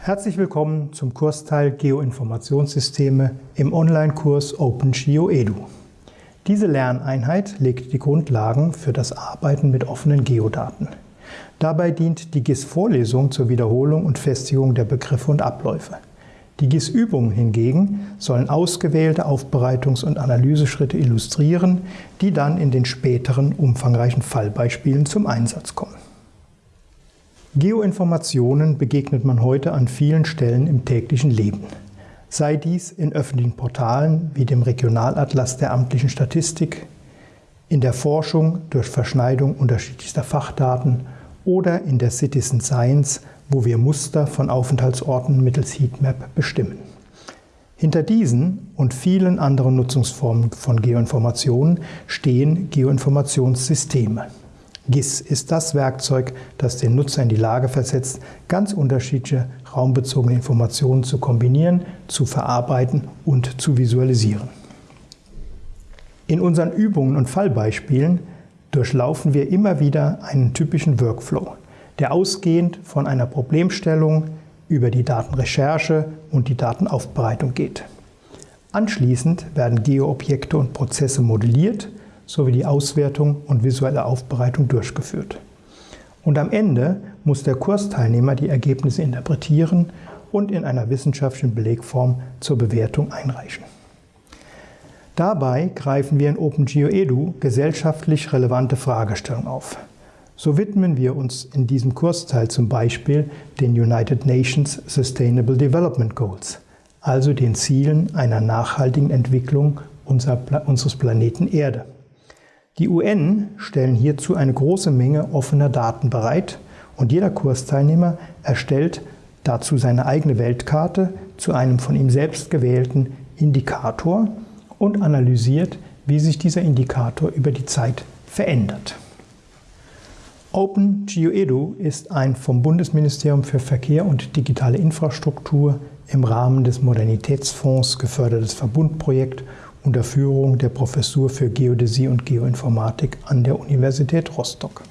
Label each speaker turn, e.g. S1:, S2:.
S1: Herzlich willkommen zum Kursteil Geoinformationssysteme im Online-Kurs OpenGeoEDU. Diese Lerneinheit legt die Grundlagen für das Arbeiten mit offenen Geodaten. Dabei dient die GIS-Vorlesung zur Wiederholung und Festigung der Begriffe und Abläufe. Die GIS-Übungen hingegen sollen ausgewählte Aufbereitungs- und Analyseschritte illustrieren, die dann in den späteren umfangreichen Fallbeispielen zum Einsatz kommen. Geoinformationen begegnet man heute an vielen Stellen im täglichen Leben. Sei dies in öffentlichen Portalen wie dem Regionalatlas der amtlichen Statistik, in der Forschung durch Verschneidung unterschiedlichster Fachdaten oder in der Citizen Science, wo wir Muster von Aufenthaltsorten mittels Heatmap bestimmen. Hinter diesen und vielen anderen Nutzungsformen von Geoinformationen stehen Geoinformationssysteme. GIS ist das Werkzeug, das den Nutzer in die Lage versetzt, ganz unterschiedliche raumbezogene Informationen zu kombinieren, zu verarbeiten und zu visualisieren. In unseren Übungen und Fallbeispielen durchlaufen wir immer wieder einen typischen Workflow, der ausgehend von einer Problemstellung über die Datenrecherche und die Datenaufbereitung geht. Anschließend werden Geoobjekte und Prozesse modelliert sowie die Auswertung und visuelle Aufbereitung durchgeführt. Und am Ende muss der Kursteilnehmer die Ergebnisse interpretieren und in einer wissenschaftlichen Belegform zur Bewertung einreichen. Dabei greifen wir in OpenGeoEDU gesellschaftlich relevante Fragestellungen auf. So widmen wir uns in diesem Kursteil zum Beispiel den United Nations Sustainable Development Goals, also den Zielen einer nachhaltigen Entwicklung unseres Planeten Erde. Die UN stellen hierzu eine große Menge offener Daten bereit und jeder Kursteilnehmer erstellt dazu seine eigene Weltkarte zu einem von ihm selbst gewählten Indikator und analysiert, wie sich dieser Indikator über die Zeit verändert. OpenGeoEDU ist ein vom Bundesministerium für Verkehr und digitale Infrastruktur im Rahmen des Modernitätsfonds gefördertes Verbundprojekt unter Führung der Professur für Geodäsie und Geoinformatik an der Universität Rostock.